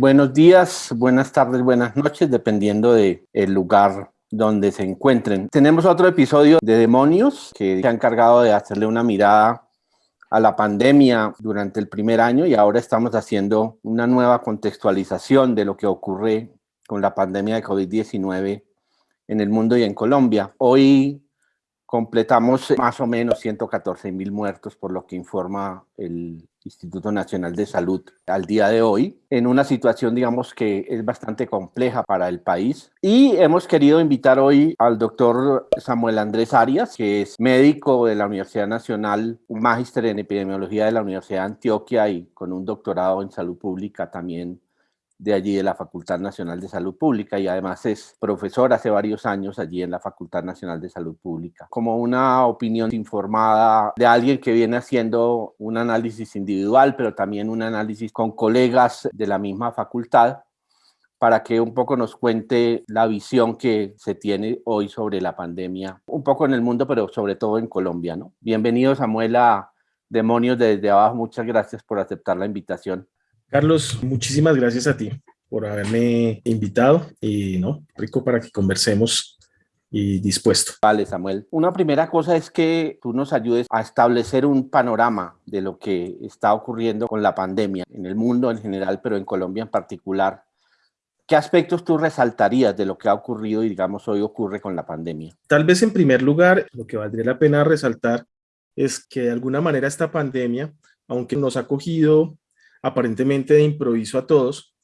Buenos días, buenas tardes, buenas noches, dependiendo del el lugar donde se encuentren. Tenemos otro episodio de Demonios que se ha encargado de hacerle una mirada a la pandemia durante el primer año y ahora estamos haciendo una nueva contextualización de lo que ocurre con la pandemia de COVID-19 en el mundo y en Colombia. Hoy completamos más o menos 114 mil muertos por lo que informa el Instituto Nacional de Salud al día de hoy, en una situación, digamos, que es bastante compleja para el país. Y hemos querido invitar hoy al doctor Samuel Andrés Arias, que es médico de la Universidad Nacional, un magíster en epidemiología de la Universidad de Antioquia y con un doctorado en salud pública también de allí de la Facultad Nacional de Salud Pública y además es profesor hace varios años allí en la Facultad Nacional de Salud Pública. Como una opinión informada de alguien que viene haciendo un análisis individual, pero también un análisis con colegas de la misma facultad, para que un poco nos cuente la visión que se tiene hoy sobre la pandemia, un poco en el mundo, pero sobre todo en Colombia. ¿no? Bienvenido Samuel a Demonios desde abajo, muchas gracias por aceptar la invitación. Carlos, muchísimas gracias a ti por haberme invitado y no, rico para que conversemos y dispuesto. Vale, Samuel. Una primera cosa es que tú nos ayudes a establecer un panorama de lo que está ocurriendo con la pandemia en el mundo en general, pero en Colombia en particular. ¿Qué aspectos tú resaltarías de lo que ha ocurrido y digamos hoy ocurre con la pandemia? Tal vez en primer lugar, lo que valdría la pena resaltar es que de alguna manera esta pandemia, aunque nos ha cogido aparentemente de improviso a todos,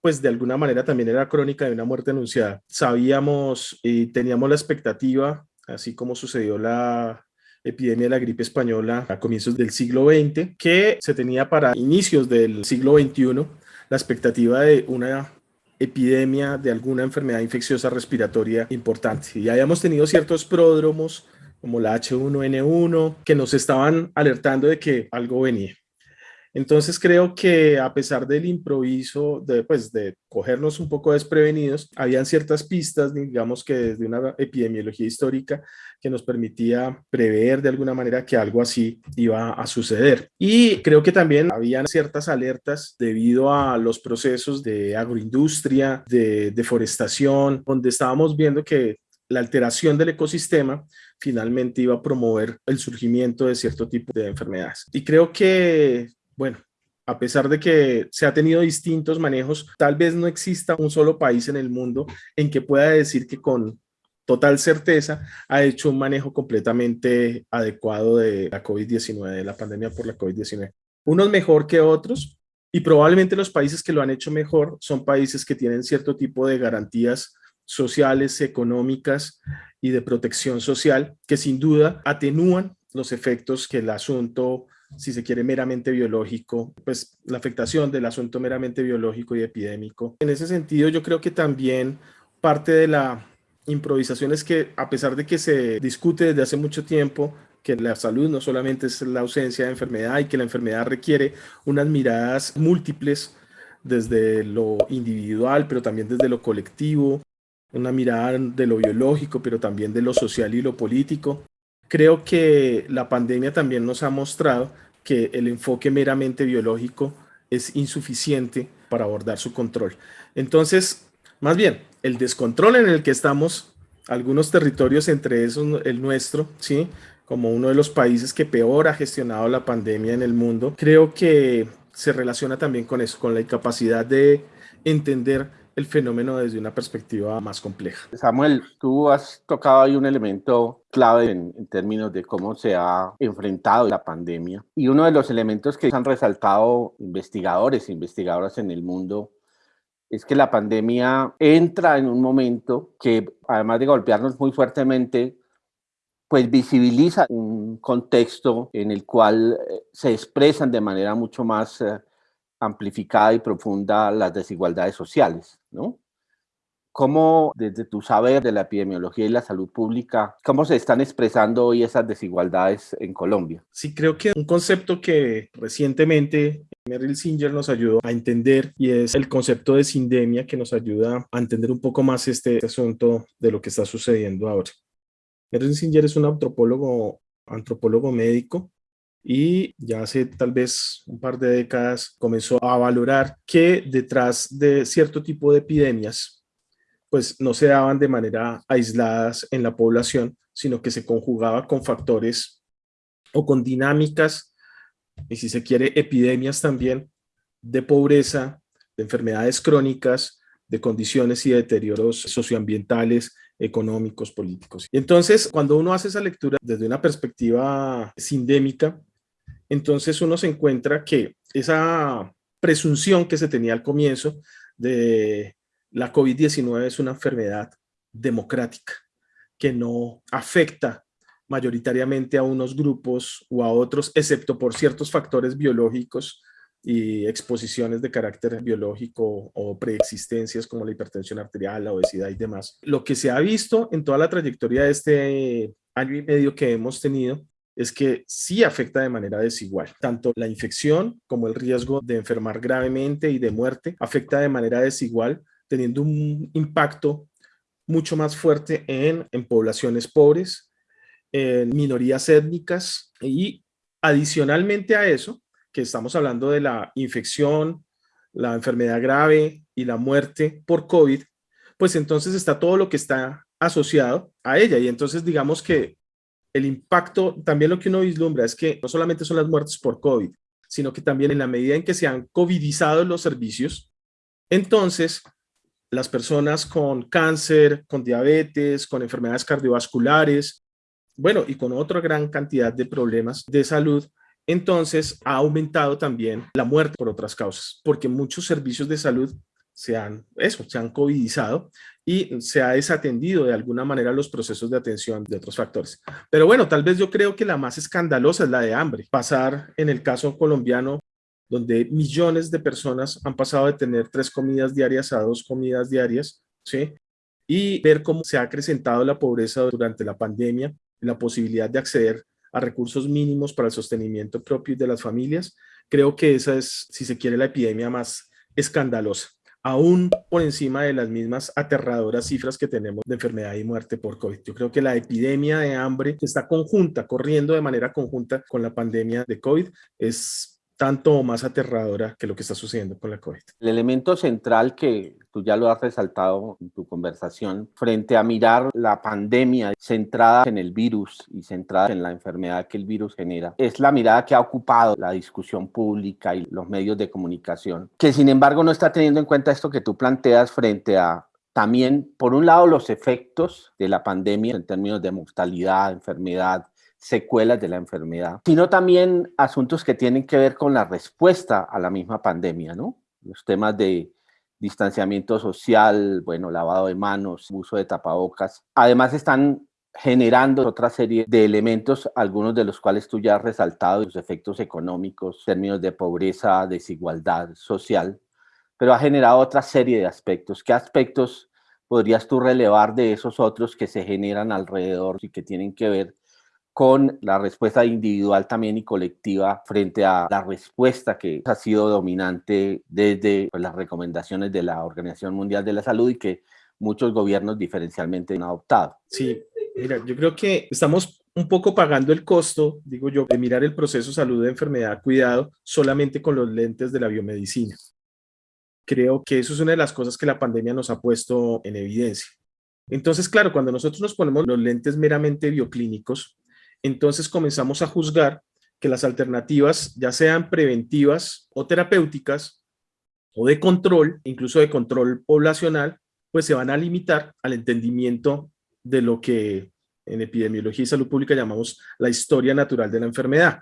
pues de alguna manera también era crónica de una muerte anunciada. Sabíamos y teníamos la expectativa, así como sucedió la epidemia de la gripe española a comienzos del siglo XX, que se tenía para inicios del siglo XXI la expectativa de una epidemia de alguna enfermedad infecciosa respiratoria importante. Y habíamos tenido ciertos pródromos como la H1N1 que nos estaban alertando de que algo venía. Entonces creo que a pesar del improviso, de, pues, de cogernos un poco desprevenidos, habían ciertas pistas, digamos que desde una epidemiología histórica, que nos permitía prever de alguna manera que algo así iba a suceder. Y creo que también habían ciertas alertas debido a los procesos de agroindustria, de deforestación, donde estábamos viendo que la alteración del ecosistema finalmente iba a promover el surgimiento de cierto tipo de enfermedades. Y creo que bueno, a pesar de que se ha tenido distintos manejos, tal vez no exista un solo país en el mundo en que pueda decir que con total certeza ha hecho un manejo completamente adecuado de la COVID-19, de la pandemia por la COVID-19. Unos mejor que otros y probablemente los países que lo han hecho mejor son países que tienen cierto tipo de garantías sociales, económicas y de protección social que sin duda atenúan los efectos que el asunto si se quiere, meramente biológico, pues la afectación del asunto meramente biológico y epidémico. En ese sentido, yo creo que también parte de la improvisación es que a pesar de que se discute desde hace mucho tiempo que la salud no solamente es la ausencia de enfermedad y que la enfermedad requiere unas miradas múltiples desde lo individual, pero también desde lo colectivo, una mirada de lo biológico, pero también de lo social y lo político. Creo que la pandemia también nos ha mostrado que el enfoque meramente biológico es insuficiente para abordar su control. Entonces, más bien, el descontrol en el que estamos, algunos territorios, entre esos el nuestro, ¿sí? como uno de los países que peor ha gestionado la pandemia en el mundo, creo que se relaciona también con eso, con la incapacidad de entender el fenómeno desde una perspectiva más compleja. Samuel, tú has tocado ahí un elemento clave en, en, términos de cómo se ha enfrentado la pandemia y uno de los elementos que han resaltado investigadores e investigadoras en el mundo es que la pandemia entra en un momento que además de golpearnos muy fuertemente, pues visibiliza un contexto en el cual eh, se expresan de manera mucho más eh, amplificada y profunda las desigualdades sociales, ¿no? ¿Cómo, desde tu saber de la epidemiología y la salud pública, cómo se están expresando hoy esas desigualdades en Colombia? Sí, creo que un concepto que recientemente Merrill Singer nos ayudó a entender y es el concepto de sindemia que nos ayuda a entender un poco más este asunto de lo que está sucediendo ahora. Merrill Singer es un antropólogo, antropólogo médico y ya hace tal vez un par de décadas comenzó a valorar que detrás de cierto tipo de epidemias pues no se daban de manera aisladas en la población, sino que se conjugaba con factores o con dinámicas, y si se quiere, epidemias también, de pobreza, de enfermedades crónicas, de condiciones y deterioros socioambientales, económicos, políticos. Y entonces, cuando uno hace esa lectura desde una perspectiva sindémica, entonces uno se encuentra que esa presunción que se tenía al comienzo de la COVID-19 es una enfermedad democrática que no afecta mayoritariamente a unos grupos o a otros, excepto por ciertos factores biológicos y exposiciones de carácter biológico o preexistencias como la hipertensión arterial, la obesidad y demás. Lo que se ha visto en toda la trayectoria de este año y medio que hemos tenido es que sí afecta de manera desigual. Tanto la infección como el riesgo de enfermar gravemente y de muerte afecta de manera desigual teniendo un impacto mucho más fuerte en, en poblaciones pobres, en minorías étnicas y adicionalmente a eso, que estamos hablando de la infección, la enfermedad grave y la muerte por COVID, pues entonces está todo lo que está asociado a ella. Y entonces digamos que el impacto, también lo que uno vislumbra es que no solamente son las muertes por COVID, sino que también en la medida en que se han covidizado los servicios, entonces las personas con cáncer, con diabetes, con enfermedades cardiovasculares, bueno, y con otra gran cantidad de problemas de salud, entonces ha aumentado también la muerte por otras causas, porque muchos servicios de salud se han, eso, se han covidizado y se ha desatendido de alguna manera los procesos de atención de otros factores. Pero bueno, tal vez yo creo que la más escandalosa es la de hambre. Pasar en el caso colombiano donde millones de personas han pasado de tener tres comidas diarias a dos comidas diarias, ¿sí? Y ver cómo se ha acrecentado la pobreza durante la pandemia, la posibilidad de acceder a recursos mínimos para el sostenimiento propio de las familias, creo que esa es, si se quiere, la epidemia más escandalosa, aún por encima de las mismas aterradoras cifras que tenemos de enfermedad y muerte por COVID. Yo creo que la epidemia de hambre que está conjunta, corriendo de manera conjunta con la pandemia de COVID, es tanto más aterradora que lo que está sucediendo con la COVID. El elemento central que tú ya lo has resaltado en tu conversación, frente a mirar la pandemia centrada en el virus y centrada en la enfermedad que el virus genera, es la mirada que ha ocupado la discusión pública y los medios de comunicación, que sin embargo no está teniendo en cuenta esto que tú planteas frente a también, por un lado, los efectos de la pandemia en términos de mortalidad, enfermedad, secuelas de la enfermedad, sino también asuntos que tienen que ver con la respuesta a la misma pandemia, ¿no? Los temas de distanciamiento social, bueno, lavado de manos, uso de tapabocas. Además están generando otra serie de elementos, algunos de los cuales tú ya has resaltado, los efectos económicos, términos de pobreza, desigualdad social, pero ha generado otra serie de aspectos. ¿Qué aspectos podrías tú relevar de esos otros que se generan alrededor y que tienen que ver con la respuesta individual también y colectiva frente a la respuesta que ha sido dominante desde pues, las recomendaciones de la Organización Mundial de la Salud y que muchos gobiernos diferencialmente han adoptado. Sí, mira, yo creo que estamos un poco pagando el costo, digo yo, de mirar el proceso salud de enfermedad, cuidado, solamente con los lentes de la biomedicina. Creo que eso es una de las cosas que la pandemia nos ha puesto en evidencia. Entonces, claro, cuando nosotros nos ponemos los lentes meramente bioclínicos, entonces comenzamos a juzgar que las alternativas, ya sean preventivas o terapéuticas, o de control, incluso de control poblacional, pues se van a limitar al entendimiento de lo que en epidemiología y salud pública llamamos la historia natural de la enfermedad,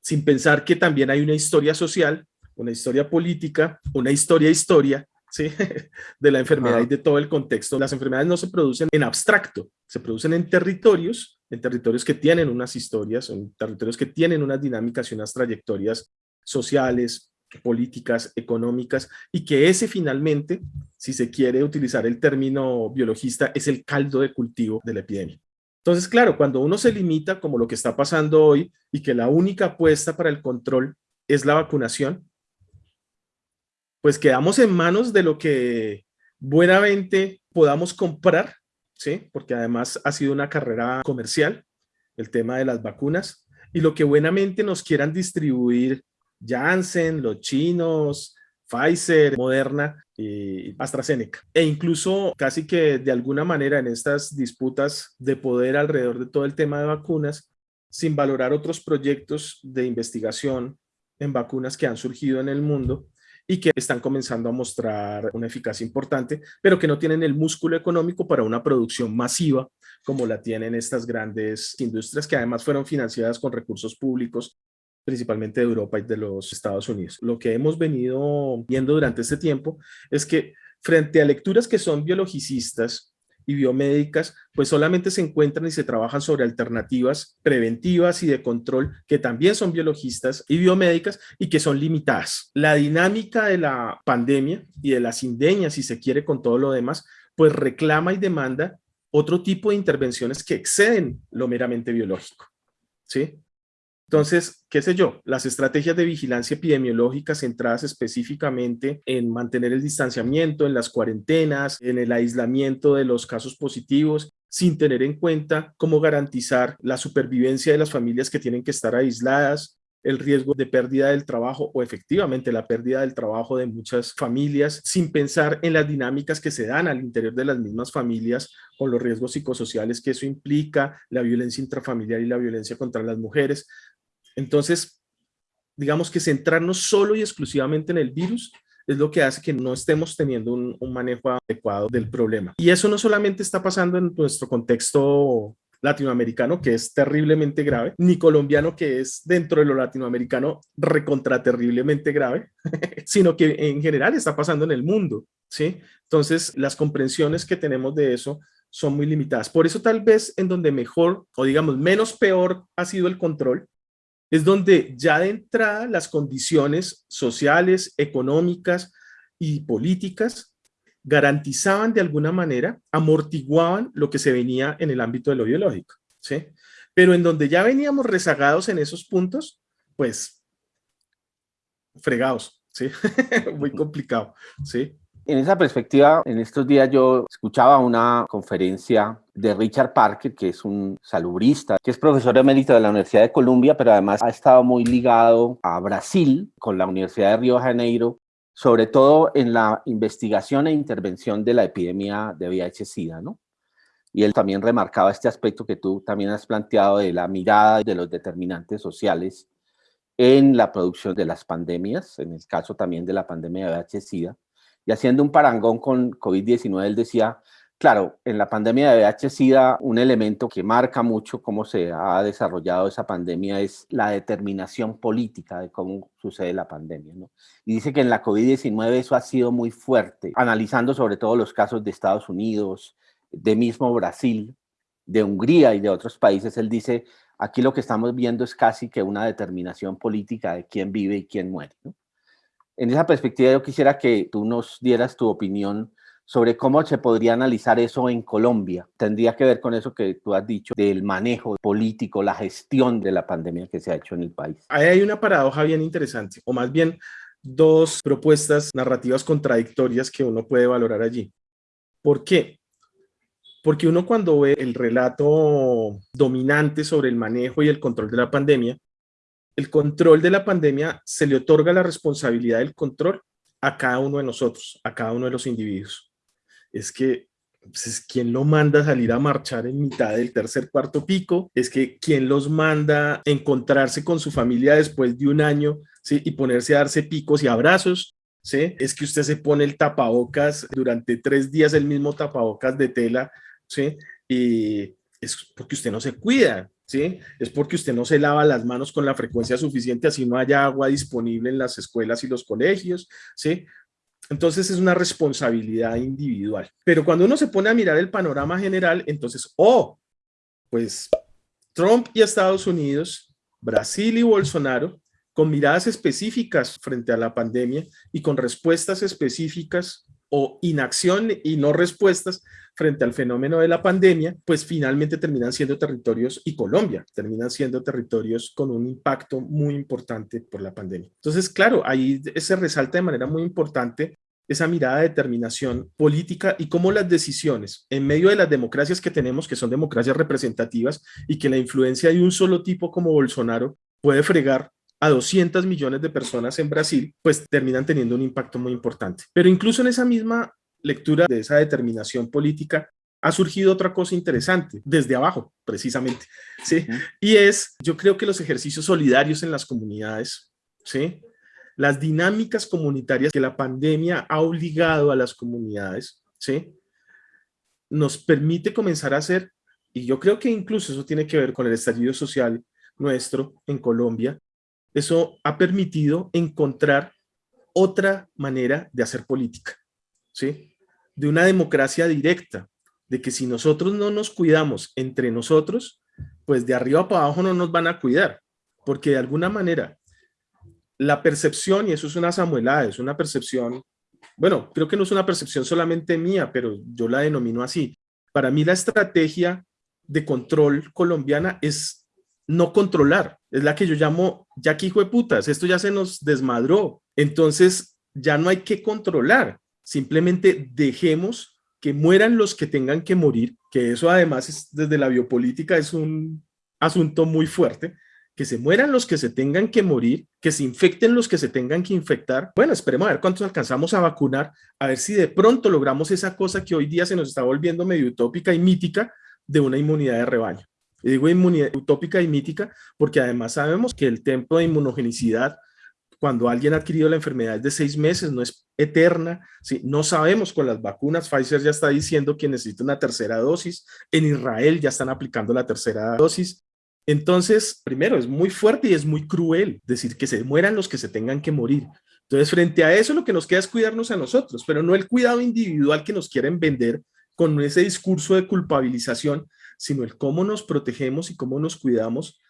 sin pensar que también hay una historia social, una historia política, una historia-historia, ¿sí? de la enfermedad y de todo el contexto. Las enfermedades no se producen en abstracto, se producen en territorios en territorios que tienen unas historias, en territorios que tienen unas dinámicas y unas trayectorias sociales, políticas, económicas, y que ese finalmente, si se quiere utilizar el término biologista, es el caldo de cultivo de la epidemia. Entonces, claro, cuando uno se limita, como lo que está pasando hoy, y que la única apuesta para el control es la vacunación, pues quedamos en manos de lo que buenamente podamos comprar, ¿sí? Porque además ha sido una carrera comercial, el tema de las vacunas, y lo que buenamente nos quieran distribuir Janssen, los chinos, Pfizer, Moderna y AstraZeneca. E incluso casi que de alguna manera en estas disputas de poder alrededor de todo el tema de vacunas, sin valorar otros proyectos de investigación en vacunas que han surgido en el mundo y que están comenzando a mostrar una eficacia importante, pero que no tienen el músculo económico para una producción masiva como la tienen estas grandes industrias que además fueron financiadas con recursos públicos principalmente de Europa y de los Estados Unidos. Lo que hemos venido viendo durante este tiempo es que frente a lecturas que son biologicistas y biomédicas, pues solamente se encuentran y se trabajan sobre alternativas preventivas y de control que también son biologistas y biomédicas y que son limitadas. La dinámica de la pandemia y de la sindeña, si se quiere, con todo lo demás, pues reclama y demanda otro tipo de intervenciones que exceden lo meramente biológico. ¿sí? Entonces, qué sé yo, las estrategias de vigilancia epidemiológica centradas específicamente en mantener el distanciamiento, en las cuarentenas, en el aislamiento de los casos positivos, sin tener en cuenta cómo garantizar la supervivencia de las familias que tienen que estar aisladas, el riesgo de pérdida del trabajo o efectivamente la pérdida del trabajo de muchas familias sin pensar en las dinámicas que se dan al interior de las mismas familias con los riesgos psicosociales que eso implica, la violencia intrafamiliar y la violencia contra las mujeres. Entonces, digamos que centrarnos solo y exclusivamente en el virus es lo que hace que no estemos teniendo un, manejo adecuado del problema. Y eso no solamente está pasando en nuestro contexto latinoamericano, que es terriblemente grave, ni colombiano, que es dentro de lo latinoamericano recontra terriblemente grave, sino que en general está pasando en el mundo, ¿sí? Entonces, las comprensiones que tenemos de eso son muy limitadas. Por eso tal vez en donde mejor, o digamos menos peor ha sido el control, es donde ya de entrada las condiciones sociales, económicas y políticas garantizaban de alguna manera, amortiguaban lo que se venía en el ámbito de lo biológico, ¿sí? Pero en donde ya veníamos rezagados en esos puntos, pues fregados, ¿sí? Muy complicado, ¿sí? En esa perspectiva, en estos días yo escuchaba una conferencia de Richard Parker, que es un salubrista, que es profesor emérito de la Universidad de Columbia, pero además ha estado muy ligado a Brasil con la Universidad de Río de Janeiro, sobre todo en la investigación e intervención de la epidemia de VIH-Sida, ¿no? Y él también remarcaba este aspecto que tú también has planteado de la mirada de los determinantes sociales en la producción de las pandemias, en el caso también de la pandemia de VIH-Sida, y haciendo un parangón con COVID-19, él decía, claro, en la pandemia de VIH-Sida, un elemento que marca mucho cómo se ha desarrollado esa pandemia es la determinación política de cómo sucede la pandemia. ¿no? Y dice que en la COVID-19 eso ha sido muy fuerte, analizando sobre todo los casos de Estados Unidos, de mismo Brasil, de Hungría y de otros países, él dice, aquí lo que estamos viendo es casi que una determinación política de quién vive y quién muere. ¿no? En esa perspectiva yo quisiera que tú nos dieras tu opinión sobre cómo se podría analizar eso en Colombia. Tendría que ver con eso que tú has dicho del manejo político, la gestión de la pandemia que se ha hecho en el país. Ahí hay una paradoja bien interesante, o más bien dos propuestas narrativas contradictorias que uno puede valorar allí. ¿Por qué? Porque uno cuando ve el relato dominante sobre el manejo y el control de la pandemia, el control de la pandemia se le otorga la responsabilidad del control a cada uno de nosotros, a cada uno de los individuos. Es que pues, es quien lo manda a salir a marchar en mitad del tercer cuarto pico, es que quien los manda a encontrarse con su familia después de un año y ponerse a darse picos y abrazos, ¿sí? es que usted se pone el tapabocas durante tres días, el mismo tapabocas de tela, ¿sí? y es porque usted no se cuida, ¿sí? Es porque usted no se lava las manos con la frecuencia suficiente, así no haya agua disponible en las escuelas y los colegios, ¿sí? Entonces es una responsabilidad individual. Pero cuando uno se pone a mirar el panorama general, entonces, oh, pues Trump y Estados Unidos, Brasil y Bolsonaro con miradas específicas frente a la pandemia y con respuestas específicas o inacción y no respuestas frente al fenómeno de la pandemia, pues finalmente terminan siendo territorios, y Colombia terminan siendo territorios con un impacto muy importante por la pandemia. Entonces, claro, ahí se resalta de manera muy importante esa mirada de determinación política y cómo las decisiones en medio de las democracias que tenemos, que son democracias representativas y que la influencia de un solo tipo como Bolsonaro puede fregar a 200 millones de personas en Brasil, pues terminan teniendo un impacto muy importante. Pero incluso en esa misma lectura de esa determinación política, ha surgido otra cosa interesante, desde abajo, precisamente, ¿sí? Y es, yo creo que los ejercicios solidarios en las comunidades, ¿sí? Las dinámicas comunitarias que la pandemia ha obligado a las comunidades, ¿sí? Nos permite comenzar a hacer, y yo creo que incluso eso tiene que ver con el estallido social nuestro en Colombia, eso ha permitido encontrar otra manera de hacer política, ¿sí? De una democracia directa, de que si nosotros no nos cuidamos entre nosotros, pues de arriba para abajo no nos van a cuidar, porque de alguna manera la percepción, y eso es una samuelada, es una percepción, bueno, creo que no es una percepción solamente mía, pero yo la denomino así. Para mí la estrategia de control colombiana es no controlar. Es la que yo llamo, ya que hijo de putas, esto ya se nos desmadró. Entonces ya no hay que controlar. Simplemente dejemos que mueran los que tengan que morir, que eso además es, desde la biopolítica es un asunto muy fuerte, que se mueran los que se tengan que morir, que se infecten los que se tengan que infectar. Bueno, esperemos a ver cuántos alcanzamos a vacunar, a ver si de pronto logramos esa cosa que hoy día se nos está volviendo medio utópica y mítica de una inmunidad de rebaño. Digo inmunidad utópica y mítica porque además sabemos que el tiempo de inmunogenicidad cuando alguien ha adquirido la enfermedad es de seis meses, no es eterna, ¿sí? no sabemos con las vacunas, Pfizer ya está diciendo que necesita una tercera dosis, en Israel ya están aplicando la tercera dosis, entonces, primero, es muy fuerte y es muy cruel decir que se mueran los que se tengan que morir. Entonces, frente a eso, lo que nos queda es cuidarnos a nosotros, pero no el cuidado individual que nos quieren vender con ese discurso de culpabilización, sino el cómo nos protegemos y cómo nos cuidamos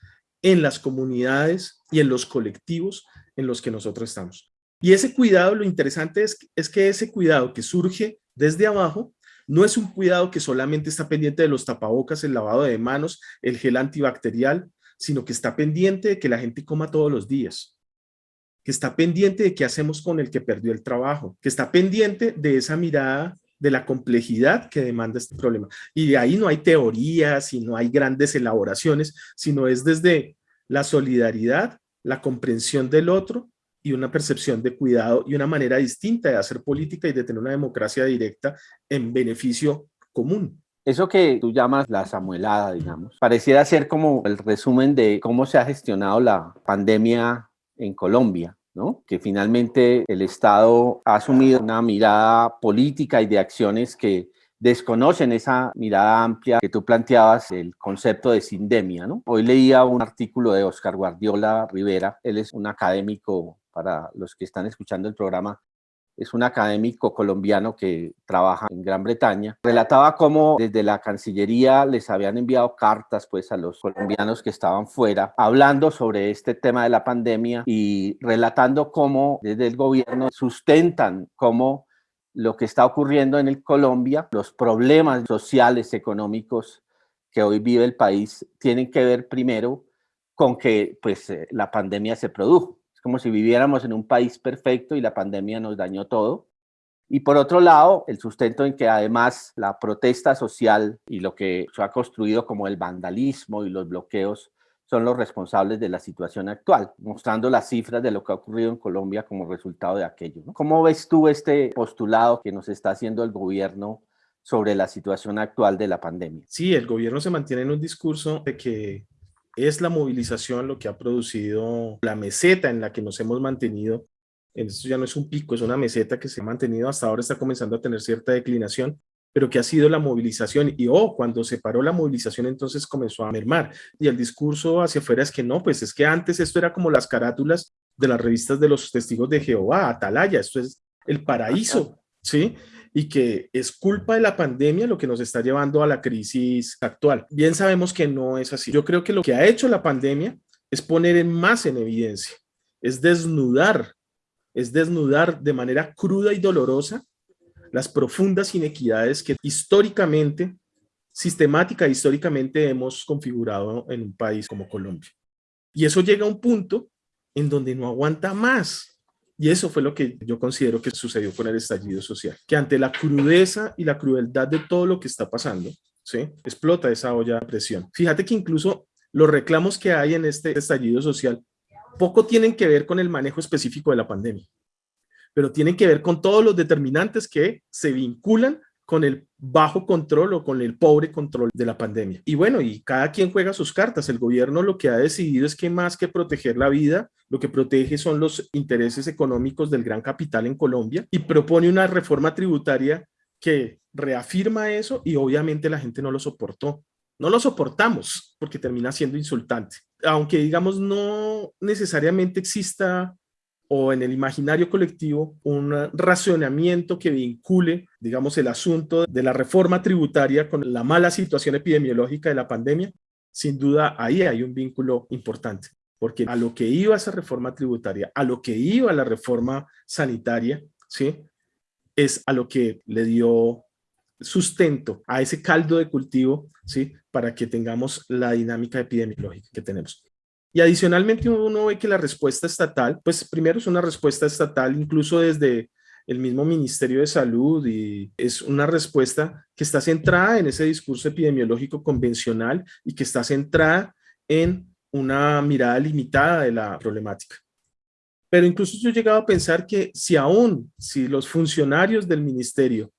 en las comunidades y en los colectivos en los que nosotros estamos. Y ese cuidado, lo interesante es, es que ese cuidado que surge desde abajo, no es un cuidado que solamente está pendiente de los tapabocas, el lavado de manos, el gel antibacterial, sino que está pendiente de que la gente coma todos los días, que está pendiente de qué hacemos con el que perdió el trabajo, que está pendiente de esa mirada de la complejidad que demanda este problema. Y de ahí no hay teorías y no hay grandes elaboraciones, sino es desde la solidaridad, la comprensión del otro y una percepción de cuidado y una manera distinta de hacer política y de tener una democracia directa en beneficio común. Eso que tú llamas la samuelada, digamos, pareciera ser como el resumen de cómo se ha gestionado la pandemia en Colombia. Que finalmente el Estado ha asumido una mirada política y de acciones que desconocen esa mirada amplia que tú planteabas, el concepto de sindemia. ¿no? Hoy leía un artículo de Oscar Guardiola Rivera, él es un académico para los que están escuchando el programa es un académico colombiano que trabaja en Gran Bretaña, relataba cómo desde la Cancillería les habían enviado cartas pues a los colombianos que estaban fuera, hablando sobre este tema de la pandemia y relatando cómo desde el gobierno sustentan cómo lo que está ocurriendo en el Colombia, los problemas sociales, económicos que hoy vive el país, tienen que ver primero con que pues eh, la pandemia se produjo como si viviéramos en un país perfecto y la pandemia nos dañó todo. Y por otro lado, el sustento en que además la protesta social y lo que se ha construido como el vandalismo y los bloqueos son los responsables de la situación actual, mostrando las cifras de lo que ha ocurrido en Colombia como resultado de aquello. ¿Cómo ves tú este postulado que nos está haciendo el gobierno sobre la situación actual de la pandemia? Sí, el gobierno se mantiene en un discurso de que es la movilización lo que ha producido la meseta en la que nos hemos mantenido. Esto ya no es un pico, es una meseta que se ha mantenido hasta ahora, está comenzando a tener cierta declinación, pero que ha sido la movilización. Y oh, cuando se paró la movilización, entonces comenzó a mermar. Y el discurso hacia afuera es que no, pues es que antes esto era como las carátulas de las revistas de los testigos de Jehová, Atalaya, esto es el paraíso, ¿sí? Y que es culpa de la pandemia lo que nos está llevando a la crisis actual. Bien sabemos que no es así. Yo creo que lo que ha hecho la pandemia es poner más en evidencia es desnudar, es desnudar de manera cruda y dolorosa las profundas inequidades que históricamente, sistemática e históricamente hemos configurado en un país como Colombia. Y eso llega a un punto en donde no aguanta más. Y eso fue lo que yo considero que sucedió con el estallido social, que ante la crudeza y la crueldad de todo lo que está pasando, ¿sí? explota esa olla de presión. Fíjate que incluso los reclamos que hay en este estallido social poco tienen que ver con el manejo específico de la pandemia, pero tienen que ver con todos los determinantes que se vinculan con el bajo control o con el pobre control de la pandemia. Y bueno, y cada quien juega sus cartas. El gobierno lo que ha decidido es que más que proteger la vida, lo que protege son los intereses económicos del gran capital en Colombia y propone una reforma tributaria que reafirma eso y obviamente la gente no lo soportó. No lo soportamos porque termina siendo insultante. Aunque digamos no necesariamente exista o en el imaginario colectivo un racionamiento que vincule, digamos, el asunto de la reforma tributaria con la mala situación epidemiológica de la pandemia, sin duda ahí hay un vínculo importante, porque a lo que iba esa reforma tributaria, a lo que iba la reforma sanitaria, ¿sí? es a lo que le dio sustento a ese caldo de cultivo, ¿sí? para que tengamos la dinámica epidemiológica que tenemos. Y adicionalmente uno ve que la respuesta estatal, pues primero es una respuesta estatal incluso desde el mismo Ministerio de Salud y es una respuesta que está centrada en ese discurso epidemiológico convencional y que está centrada en una mirada limitada de la problemática. Pero incluso yo he llegado a pensar que si aún, si los funcionarios del ministerio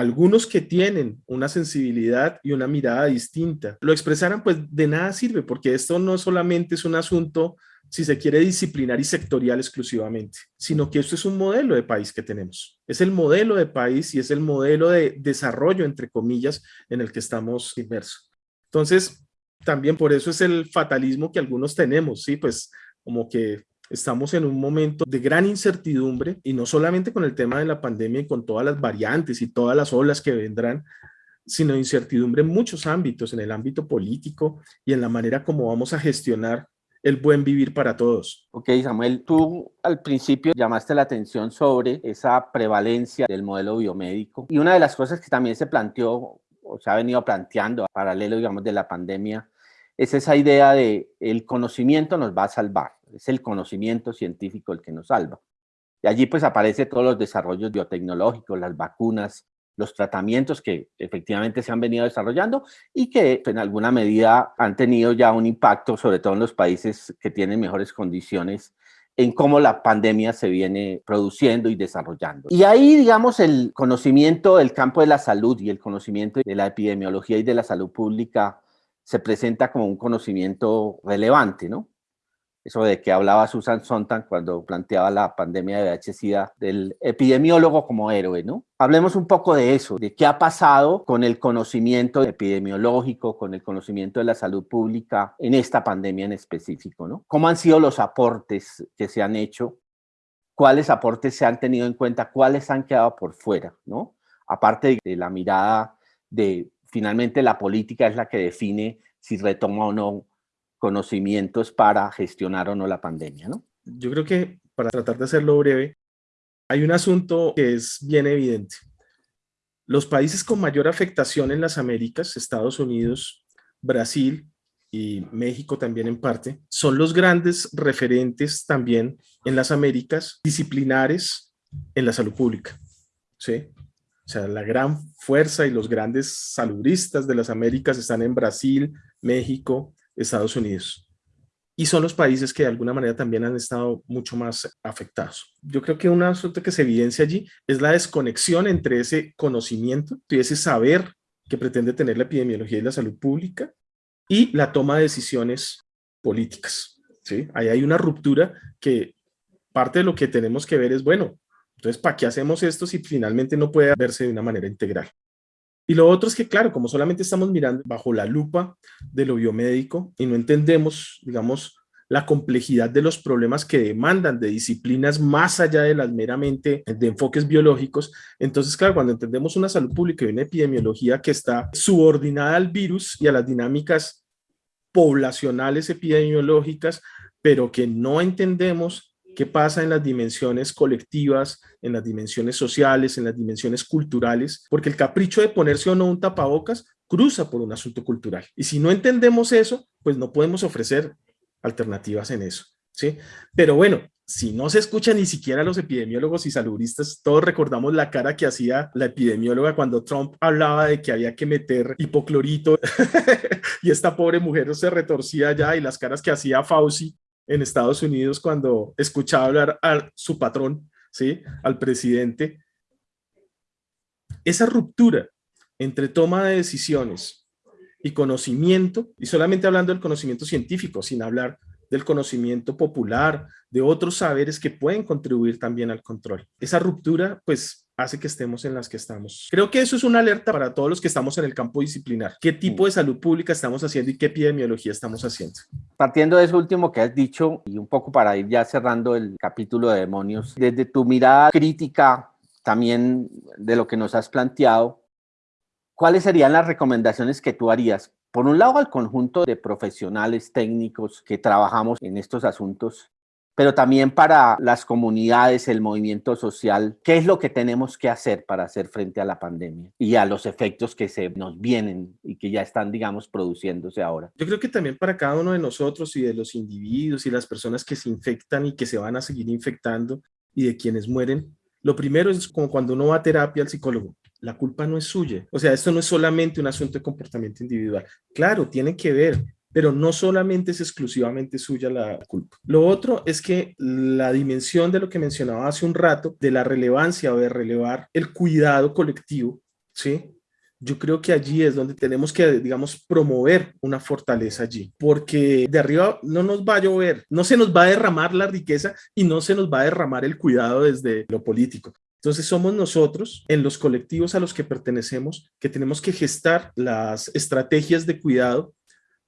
algunos que tienen una sensibilidad y una mirada distinta lo expresaran, pues de nada sirve, porque esto no solamente es un asunto, si se quiere, disciplinar y sectorial exclusivamente, sino que esto es un modelo de país que tenemos. Es el modelo de país y es el modelo de desarrollo, entre comillas, en el que estamos inmersos. Entonces, también por eso es el fatalismo que algunos tenemos, ¿sí? Pues como que Estamos en un momento de gran incertidumbre y no solamente con el tema de la pandemia y con todas las variantes y todas las olas que vendrán, sino incertidumbre en muchos ámbitos, en el ámbito político y en la manera como vamos a gestionar el buen vivir para todos. Ok, Samuel, tú al principio llamaste la atención sobre esa prevalencia del modelo biomédico y una de las cosas que también se planteó o se ha venido planteando a paralelo, digamos, de la pandemia es esa idea de el conocimiento nos va a salvar, es el conocimiento científico el que nos salva. Y allí pues aparecen todos los desarrollos biotecnológicos, las vacunas, los tratamientos que efectivamente se han venido desarrollando y que en alguna medida han tenido ya un impacto, sobre todo en los países que tienen mejores condiciones en cómo la pandemia se viene produciendo y desarrollando. Y ahí, digamos, el conocimiento del campo de la salud y el conocimiento de la epidemiología y de la salud pública se presenta como un conocimiento relevante, ¿no? Eso de que hablaba Susan Sontag cuando planteaba la pandemia de VIH-Sida del epidemiólogo como héroe, ¿no? Hablemos un poco de eso, de qué ha pasado con el conocimiento epidemiológico, con el conocimiento de la salud pública en esta pandemia en específico, ¿no? ¿Cómo han sido los aportes que se han hecho? ¿Cuáles aportes se han tenido en cuenta? ¿Cuáles han quedado por fuera, ¿no? Aparte de la mirada de finalmente la política es la que define si retoma o no conocimientos para gestionar o no la pandemia, ¿no? Yo creo que, para tratar de hacerlo breve, hay un asunto que es bien evidente. Los países con mayor afectación en las Américas, Estados Unidos, Brasil y México también en parte, son los grandes referentes también en las Américas disciplinares en la salud pública. ¿sí? O sea, la gran fuerza y los grandes saludistas de las Américas están en Brasil, México, Estados Unidos. Y son los países que de alguna manera también han estado mucho más afectados. Yo creo que un asunto que se evidencia allí es la desconexión entre ese conocimiento y ese saber que pretende tener la epidemiología y la salud pública y la toma de decisiones políticas. ¿sí? Ahí hay una ruptura que parte de lo que tenemos que ver es, bueno, entonces, ¿para qué hacemos esto si finalmente no puede verse de una manera integral? Y lo otro es que, claro, como solamente estamos mirando bajo la lupa de lo biomédico y no entendemos, digamos, la complejidad de los problemas que demandan de disciplinas más allá de las meramente de enfoques biológicos. Entonces, claro, cuando entendemos una salud pública y una epidemiología que está subordinada al virus y a las dinámicas poblacionales epidemiológicas, pero que no entendemos qué pasa en las dimensiones colectivas, en las dimensiones sociales, en las dimensiones culturales, porque el capricho de ponerse o no un tapabocas cruza por un asunto cultural. Y si no entendemos eso, pues no podemos ofrecer alternativas en eso. ¿sí? Pero bueno, si no se escucha ni siquiera los epidemiólogos y saludistas, todos recordamos la cara que hacía la epidemióloga cuando Trump hablaba de que había que meter hipoclorito y esta pobre mujer se retorcía ya y las caras que hacía Fauci en Estados Unidos cuando escuchaba hablar a su patrón, ¿sí? al presidente. Esa ruptura entre toma de decisiones y conocimiento, y solamente hablando del conocimiento científico, sin hablar del conocimiento popular, de otros saberes que pueden contribuir también al control. Esa ruptura, pues, hace que estemos en las que estamos. Creo que eso es una alerta para todos los que estamos en el campo disciplinar. ¿Qué tipo de salud pública estamos haciendo y qué epidemiología estamos haciendo? Partiendo de eso último que has dicho y un poco para ir ya cerrando el capítulo de demonios, desde tu mirada crítica también de lo que nos has planteado, ¿cuáles serían las recomendaciones que tú harías por un lado, al conjunto de profesionales técnicos que trabajamos en estos asuntos, pero también para las comunidades, el movimiento social, qué es lo que tenemos que hacer para hacer frente a la pandemia y a los efectos que se nos vienen y que ya están, digamos, produciéndose ahora. Yo creo que también para cada uno de nosotros y de los individuos y las personas que se infectan y que se van a seguir infectando y de quienes mueren, lo primero es como cuando uno va a terapia al psicólogo la culpa no es suya. O sea, esto no es solamente un asunto de comportamiento individual. Claro, tiene que ver, pero no solamente es exclusivamente suya la culpa. Lo otro es que la dimensión de lo que mencionaba hace un rato, de la relevancia o de relevar el cuidado colectivo, ¿sí? Yo creo que allí es donde tenemos que, digamos, promover una fortaleza allí, porque de arriba no nos va a llover, no se nos va a derramar la riqueza y no se nos va a derramar el cuidado desde lo político. Entonces somos nosotros, en los colectivos a los que pertenecemos, que tenemos que gestar las estrategias de cuidado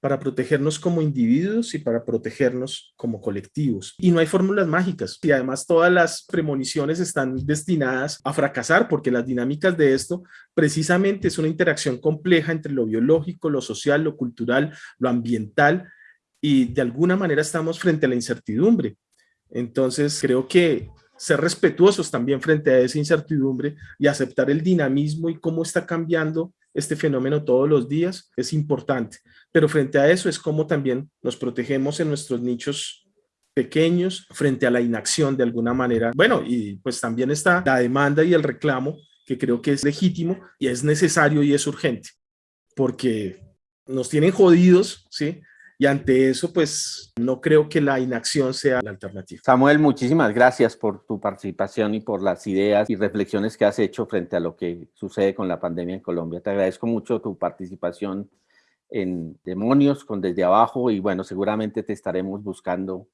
para protegernos como individuos y para protegernos como colectivos. Y no hay fórmulas mágicas. Y además todas las premoniciones están destinadas a fracasar porque las dinámicas de esto precisamente es una interacción compleja entre lo biológico, lo social, lo cultural, lo ambiental y de alguna manera estamos frente a la incertidumbre. Entonces creo que ser respetuosos también frente a esa incertidumbre y aceptar el dinamismo y cómo está cambiando este fenómeno todos los días es importante. Pero frente a eso es como también nos protegemos en nuestros nichos pequeños frente a la inacción de alguna manera. Bueno, y pues también está la demanda y el reclamo que creo que es legítimo y es necesario y es urgente porque nos tienen jodidos, ¿sí? Y ante eso, pues no creo que la inacción sea la alternativa. Samuel, muchísimas gracias por tu participación y por las ideas y reflexiones que has hecho frente a lo que sucede con la pandemia en Colombia. Te agradezco mucho tu participación en Demonios con Desde Abajo y bueno, seguramente te estaremos buscando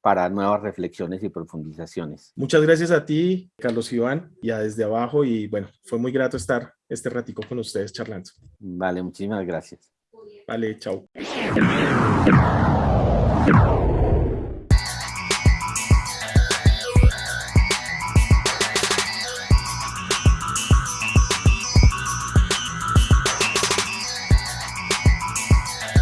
para nuevas reflexiones y profundizaciones. Muchas gracias a ti, Carlos Iván, y a Desde Abajo y bueno, fue muy grato estar este ratico con ustedes charlando. Vale, muchísimas gracias. Vale, chao.